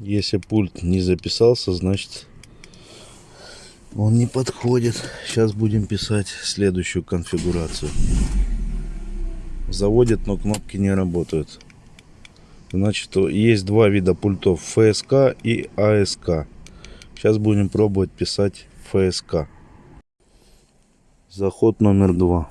Если пульт не записался, значит он не подходит. Сейчас будем писать следующую конфигурацию. Заводит, но кнопки не работают. Значит, есть два вида пультов. ФСК и АСК. Сейчас будем пробовать писать ФСК. Заход номер два.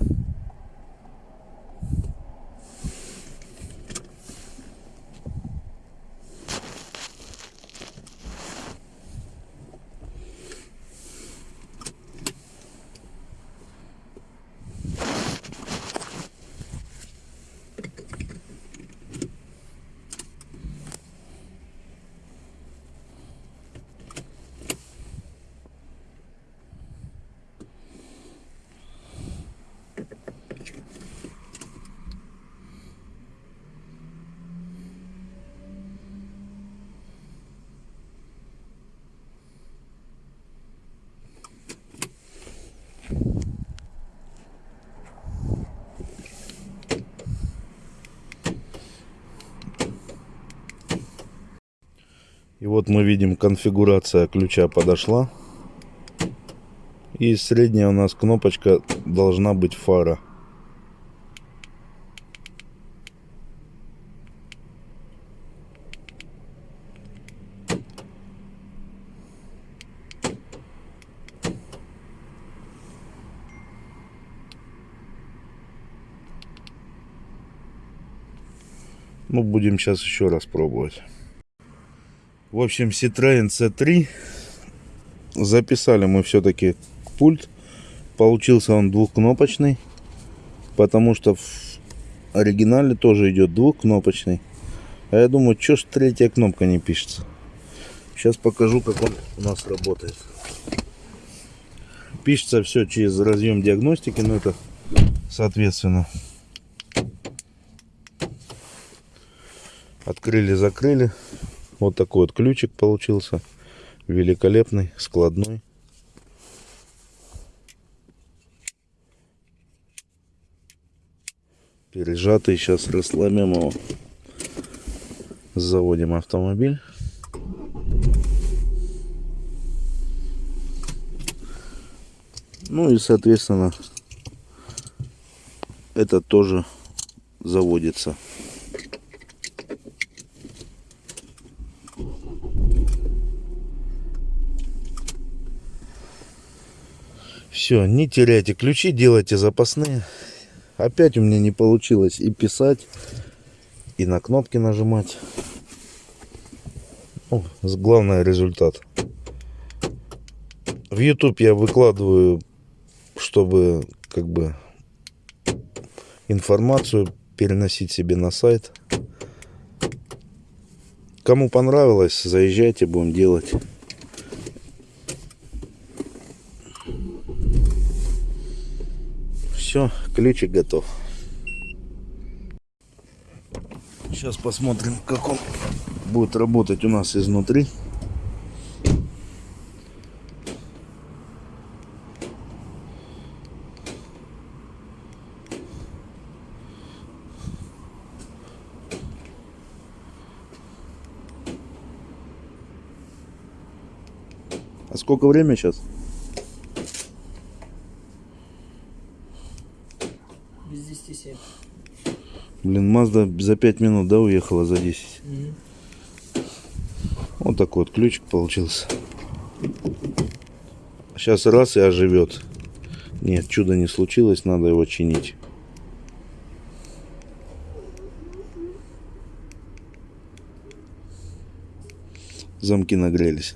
И вот мы видим, конфигурация ключа подошла. И средняя у нас кнопочка должна быть фара. Ну, будем сейчас еще раз пробовать. В общем, Citroen C3. Записали мы все-таки пульт. Получился он двухкнопочный. Потому что в оригинале тоже идет двухкнопочный. А я думаю, что ж третья кнопка не пишется. Сейчас покажу, как он у нас работает. Пишется все через разъем диагностики, но это соответственно. Открыли, закрыли. Вот такой вот ключик получился. Великолепный, складной. Пережатый. Сейчас расслабим его. Заводим автомобиль. Ну и соответственно это тоже заводится. Все, не теряйте ключи, делайте запасные. Опять у меня не получилось и писать, и на кнопки нажимать. О, главный результат. В YouTube я выкладываю, чтобы как бы информацию переносить себе на сайт. Кому понравилось, заезжайте, будем делать. Все, ключик готов. Сейчас посмотрим, как он будет работать у нас изнутри. А сколько время сейчас? Без 10 7. Блин, Мазда за 5 минут, да, уехала за 10. Угу. Вот такой вот ключик получился. Сейчас раз и оживет. Нет, чудо не случилось, надо его чинить. Замки нагрелись.